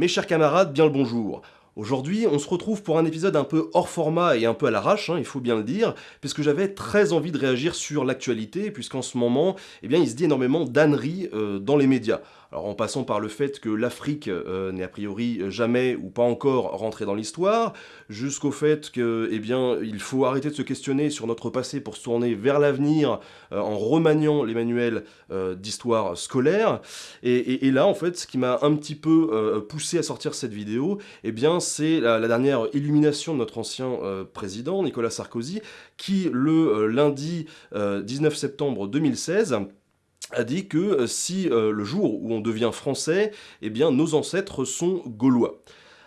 Mes chers camarades, bien le bonjour. Aujourd'hui, on se retrouve pour un épisode un peu hors format et un peu à l'arrache, hein, il faut bien le dire, puisque j'avais très envie de réagir sur l'actualité, puisqu'en ce moment, eh il se dit énormément d'âneries euh, dans les médias. Alors en passant par le fait que l'Afrique euh, n'est a priori jamais ou pas encore rentrée dans l'histoire, jusqu'au fait que, eh il faut arrêter de se questionner sur notre passé pour se tourner vers l'avenir euh, en remaniant les manuels euh, d'histoire scolaire. Et, là, en fait, ce qui m'a un petit peu poussé à sortir cette vidéo, eh bien, c'est la, la, dernière illumination de notre ancien président, Nicolas Sarkozy, qui le lundi 19 septembre 2016 a dit que euh, si euh, le jour où on devient français, eh bien nos ancêtres sont gaulois.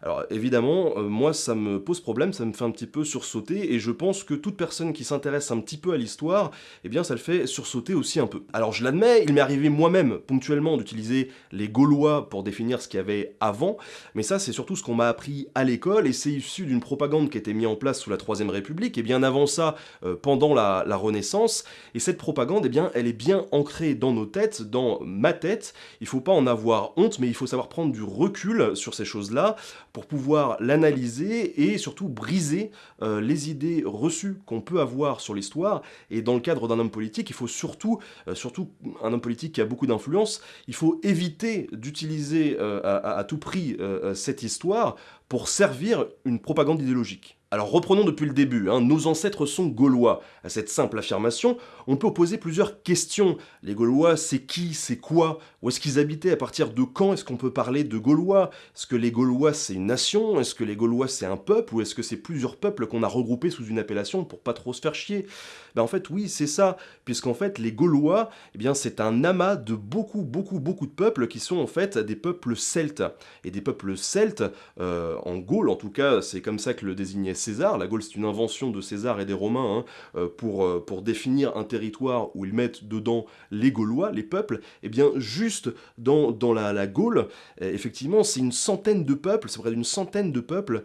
Alors évidemment, euh, moi ça me pose problème, ça me fait un petit peu sursauter, et je pense que toute personne qui s'intéresse un petit peu à l'histoire, eh bien ça le fait sursauter aussi un peu. Alors je l'admets, il m'est arrivé moi-même ponctuellement d'utiliser les Gaulois pour définir ce qu'il y avait avant, mais ça c'est surtout ce qu'on m'a appris à l'école, et c'est issu d'une propagande qui a été mise en place sous la Troisième République, et bien avant ça, euh, pendant la, la, Renaissance, et cette propagande, eh bien elle est bien ancrée dans nos têtes, dans ma tête, il faut pas en avoir honte, mais il faut savoir prendre du recul sur ces choses-là, pour pouvoir l'analyser et surtout briser euh, les idées reçues qu'on peut avoir sur l'histoire. Et dans le cadre d'un homme politique, il faut surtout, euh, surtout un homme politique qui a beaucoup d'influence, il faut éviter d'utiliser euh, à, tout prix cette histoire pour servir une propagande idéologique. Alors reprenons depuis le début, hein. nos ancêtres sont gaulois. À cette simple affirmation, on peut poser plusieurs questions. Les Gaulois, c'est qui, c'est quoi? Où est-ce qu'ils habitaient? À partir de quand est-ce qu'on peut parler de Gaulois? Est-ce que les Gaulois c'est une nation? Est-ce que les Gaulois c'est un peuple? Ou est-ce que c'est plusieurs peuples qu'on a regroupés sous une appellation pour pas trop se faire chier? Ben En fait oui, c'est ça, puisqu'en fait les Gaulois, eh bien c'est un amas de beaucoup, beaucoup, beaucoup de peuples qui sont en fait des peuples celtes. Et des peuples celtes, euh, en Gaule en tout cas, c'est comme ça que le désignait César. La Gaule, c'est une invention de César et des Romains hein, euh, pour, euh, pour définir un territoire où ils mettent dedans les Gaulois, les peuples. Et eh bien, juste dans, la, Gaule, euh, effectivement, c'est une centaine de peuples, c'est près d'une centaine de peuples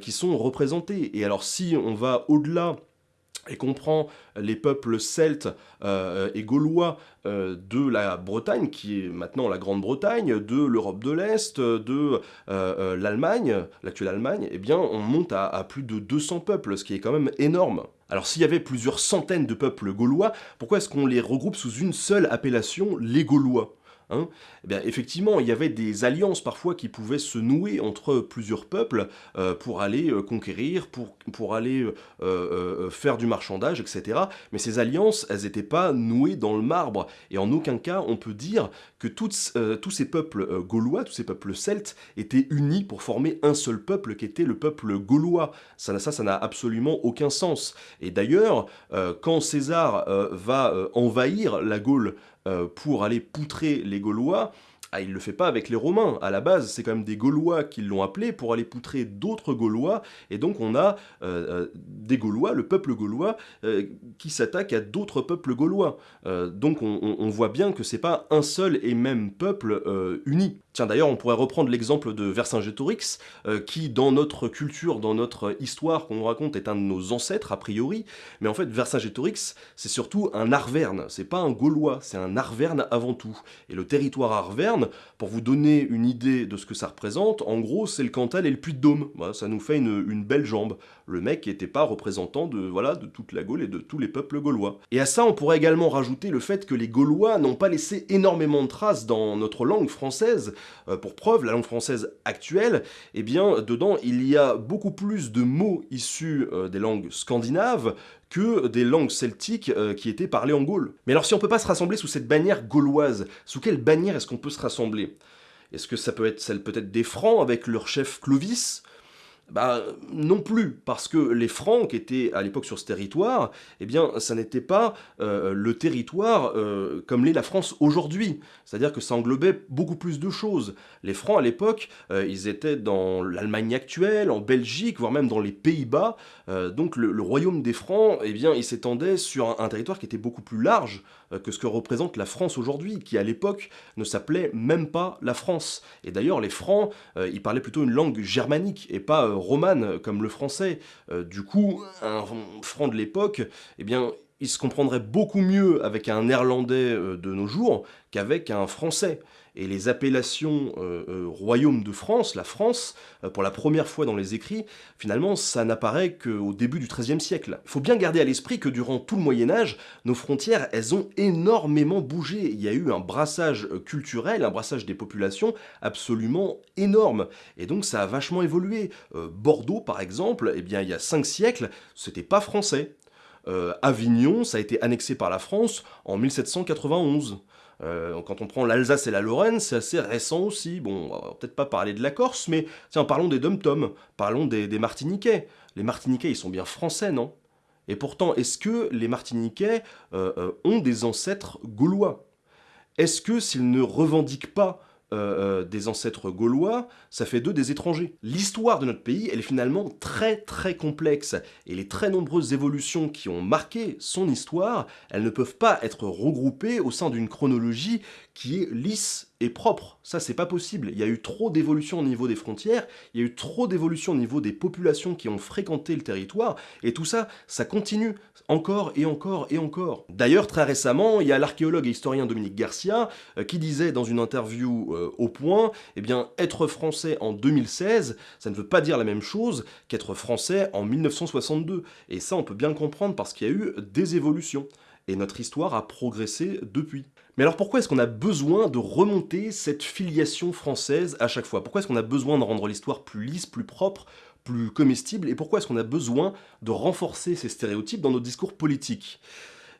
qui sont représentés. Et alors, si on va au-delà et comprend les peuples celtes euh, et gaulois euh, de la Bretagne, qui est maintenant la Grande-Bretagne, de l'Europe de l'Est, de euh, l'Allemagne, l'actuelle Allemagne, eh bien on monte à, à, plus de 200 peuples, ce qui est quand même énorme. Alors s'il y avait plusieurs centaines de peuples gaulois, pourquoi est-ce qu'on les regroupe sous une seule appellation, les Gaulois? Hein, eh effectivement, il y avait des alliances parfois qui pouvaient se nouer entre plusieurs peuples euh, pour aller euh, conquérir, pour, aller euh, faire du marchandage, etc. Mais ces alliances, elles n'étaient pas nouées dans le marbre. Et en aucun cas, on peut dire que tous ces peuples gaulois, tous ces peuples celtes, étaient unis pour former un seul peuple qui était le peuple gaulois. Ça, ça, n'a absolument aucun sens. Et d'ailleurs, quand César va envahir la Gaule pour aller poutrer les Gaulois, ah, il ne le fait pas avec les Romains. À la base, c'est quand même des Gaulois qui l'ont appelé pour aller poutrer d'autres Gaulois. Et donc, on a euh, euh, des Gaulois, le peuple gaulois, qui s'attaque à d'autres peuples gaulois. donc, on, voit bien que c'est pas un seul et même peuple uni. Tiens, d'ailleurs, on pourrait reprendre l'exemple de Vercingétorix, euh, qui, dans notre culture, dans notre histoire qu'on nous raconte, est un de nos ancêtres, a priori. Mais en fait, Vercingétorix, c'est surtout un Arverne. C'est pas un Gaulois, c'est un Arverne avant tout. Et le territoire Arverne, pour vous donner une idée de ce que ça représente, en gros, c'est le Cantal et le Puy-de-Dôme. ça nous fait une, une, belle jambe. Le mec n'était pas représentant de, voilà, de toute la Gaule et de tous les peuples gaulois. Et à ça, on pourrait également rajouter le fait que les Gaulois n'ont pas laissé énormément de traces dans notre langue française, euh, pour preuve, la langue française actuelle, eh bien, dedans, il y a beaucoup plus de mots issus euh, des langues scandinaves que des langues celtiques euh, qui étaient parlées en Gaule. Mais alors si on peut pas se rassembler sous cette bannière gauloise, sous quelle bannière est-ce qu'on peut se rassembler Est-ce que ça peut être celle peut-être des Francs avec leur chef Clovis bah non plus, parce que les Francs qui étaient à l'époque sur ce territoire, eh bien ça n'était pas euh, le territoire euh, comme l'est la France aujourd'hui. C'est-à-dire que ça englobait beaucoup plus de choses. Les Francs à l'époque, euh, ils étaient dans l'Allemagne actuelle, en Belgique, voire même dans les Pays-Bas. donc le, royaume des Francs, eh bien il s'étendait sur un, territoire qui était beaucoup plus large que ce que représente la France aujourd'hui, qui à l'époque ne s'appelait même pas la France. Et d'ailleurs les Francs, ils parlaient plutôt une langue germanique et pas romane comme le français. Euh, du coup, un franc de l'époque, eh bien, il se comprendrait beaucoup mieux avec un néerlandais euh, de nos jours qu'avec un français. Et les appellations euh, euh, royaume de France, la France, pour la première fois dans les écrits, finalement, ça n'apparaît qu'au début du XIIIe siècle. Il faut bien garder à l'esprit que durant tout le Moyen-Âge, nos frontières, elles ont énormément bougé. Il y a eu un brassage culturel, un brassage des populations absolument énorme. Et donc, ça a vachement évolué. Bordeaux, par exemple, eh bien, il y a cinq siècles, c'était pas français. Euh, Avignon, ça a été annexé par la France en 1791. Euh, quand on prend l'Alsace et la Lorraine, c'est assez récent aussi. Bon, on va peut-être pas parler de la Corse, mais tiens, parlons des dom-toms, parlons des, Martiniquais. Les Martiniquais, ils sont bien français, non? Et pourtant, est-ce que les Martiniquais euh, ont des ancêtres gaulois? Est-ce que s'ils ne revendiquent pas euh, euh, des ancêtres gaulois, ça fait d'eux des étrangers. L'histoire de notre pays, elle est finalement très très complexe, et les très nombreuses évolutions qui ont marqué son histoire, elles ne peuvent pas être regroupées au sein d'une chronologie qui est lisse et propre. Ça, c'est pas possible. Il y a eu trop d'évolution au niveau des frontières, il y a eu trop d'évolution au niveau des populations qui ont fréquenté le territoire, et tout ça, ça continue encore et encore et encore. D'ailleurs, très récemment, il y a l'archéologue et historien Dominique Garcia euh, qui disait dans une interview euh, au Point, eh bien, être français en 2016, ça ne veut pas dire la même chose qu'être français en 1962. Et ça, on peut bien comprendre parce qu'il y a eu des évolutions. Et notre histoire a progressé depuis. Mais alors pourquoi est-ce qu'on a besoin de remonter cette filiation française à chaque fois? Pourquoi est-ce qu'on a besoin de rendre l'histoire plus lisse, plus propre, plus comestible? Et pourquoi est-ce qu'on a besoin de renforcer ces stéréotypes dans nos discours politiques?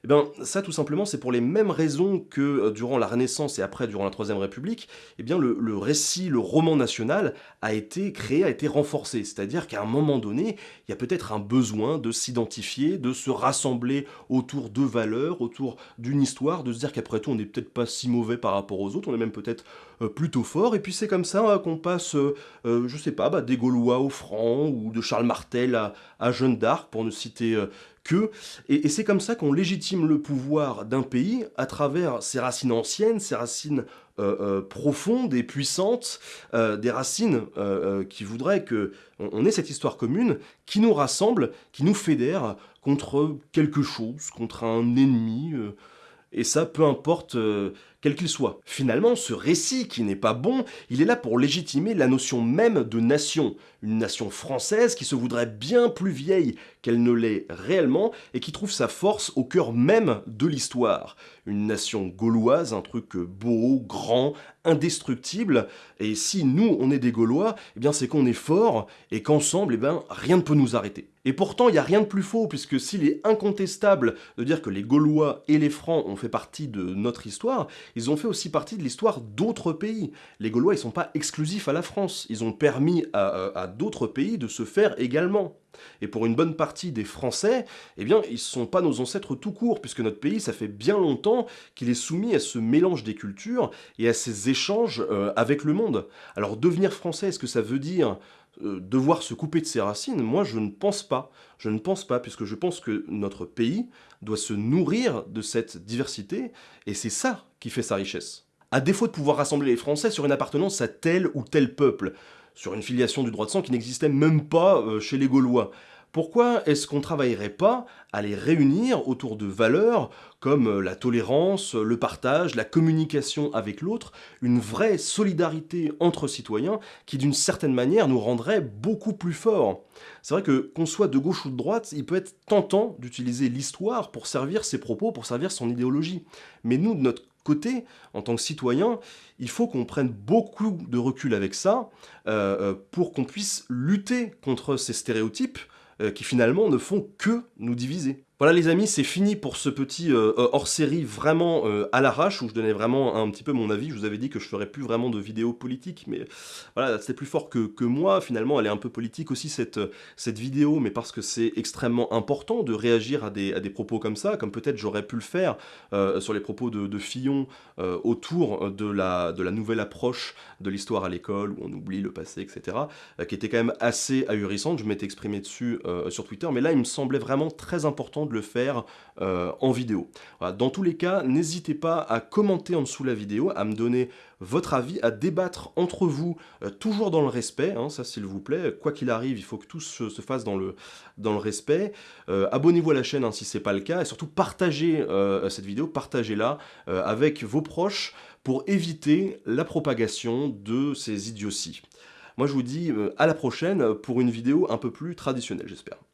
Eh bien, ça, tout simplement, c'est pour les mêmes raisons que euh, durant la Renaissance et après, durant la Troisième République, eh le, récit, le roman national a été créé, a été renforcé. C'est-à-dire qu'à un moment donné, il y a peut-être un besoin de s'identifier, de se rassembler autour de valeurs, autour d'une histoire, de se dire qu'après tout, on n'est peut-être pas si mauvais par rapport aux autres, on est même peut-être euh, plutôt fort, et puis c'est comme ça hein, qu'on passe, euh, je sais pas, bah, des Gaulois au franc, ou de Charles Martel à, à Jeanne d'Arc, pour ne citer et, c'est comme ça qu'on légitime le pouvoir d'un pays à travers ses racines anciennes, ses racines euh, euh, profondes et puissantes, euh, des racines qui voudraient que on, ait cette histoire commune qui nous rassemble, qui nous fédère contre quelque chose, contre un ennemi, et ça peu importe quel qu'il soit. Finalement, ce récit qui n'est pas bon, il est là pour légitimer la notion même de nation, une nation française qui se voudrait bien plus vieille qu'elle ne l'est réellement et qui trouve sa force au cœur même de l'histoire. Une nation gauloise, un truc beau, grand, indestructible, et si nous on est des Gaulois, eh bien c'est qu'on est fort et qu'ensemble, eh bien rien ne peut nous arrêter. Et pourtant, il n'y a rien de plus faux, puisque s'il est incontestable de dire que les Gaulois et les Francs ont fait partie de notre histoire, ils ont fait aussi partie de l'histoire d'autres pays. Les Gaulois, ils sont pas exclusifs à la France, ils ont permis à, d'autres pays de se faire également. Et pour une bonne partie des Français, eh bien, ils ne sont pas nos ancêtres tout court, puisque notre pays, ça fait bien longtemps qu'il est soumis à ce mélange des cultures et à ces échanges euh, avec le monde. Alors devenir français, est-ce que ça veut dire devoir se couper de ses racines, moi je ne pense pas. Je ne pense pas, puisque je pense que notre pays doit se nourrir de cette diversité, et c'est ça qui fait sa richesse. À défaut de pouvoir rassembler les Français sur une appartenance à tel ou tel peuple, sur une filiation du droit de sang qui n'existait même pas euh, chez les Gaulois, pourquoi est-ce qu'on ne travaillerait pas à les réunir autour de valeurs comme euh, la tolérance, le partage, la communication avec l'autre, une vraie solidarité entre citoyens qui d'une certaine manière nous rendrait beaucoup plus forts? C'est vrai que qu'on soit de gauche ou de droite, il peut être tentant d'utiliser l'histoire pour servir ses propos, pour servir son idéologie. Mais nous, de notre côté, en tant que citoyen, il faut qu'on prenne beaucoup de recul avec ça euh, euh, pour qu'on puisse lutter contre ces stéréotypes qui finalement ne font que nous diviser. Voilà les amis, c'est fini pour ce petit euh, euh, hors-série vraiment euh, à l'arrache, où je donnais vraiment un petit peu mon avis, je vous avais dit que je ferais plus vraiment de vidéos politiques, mais voilà, c'était plus fort que, que, moi, finalement elle est un peu politique aussi cette, cette vidéo, mais parce que c'est extrêmement important de réagir à des, à des propos comme ça, comme peut-être j'aurais pu le faire sur les propos de, de Fillon autour de la, de la nouvelle approche de l'histoire à l'école, où on oublie le passé, etc., qui était quand même assez ahurissante, je m'étais exprimé dessus sur Twitter, mais là il me semblait vraiment très important de le faire euh, en vidéo. Dans tous les cas, n'hésitez pas à commenter en dessous la vidéo, à me donner votre avis, à débattre entre vous, euh, toujours dans le respect, hein, ça s'il vous plaît, quoi qu'il arrive, il faut que tout se, fasse dans le, dans le respect. Euh, abonnez-vous à la chaîne hein, si ce n'est pas le cas, et surtout partagez cette vidéo, partagez-la avec vos proches pour éviter la propagation de ces idioties. Moi je vous dis à la prochaine pour une vidéo un peu plus traditionnelle j'espère.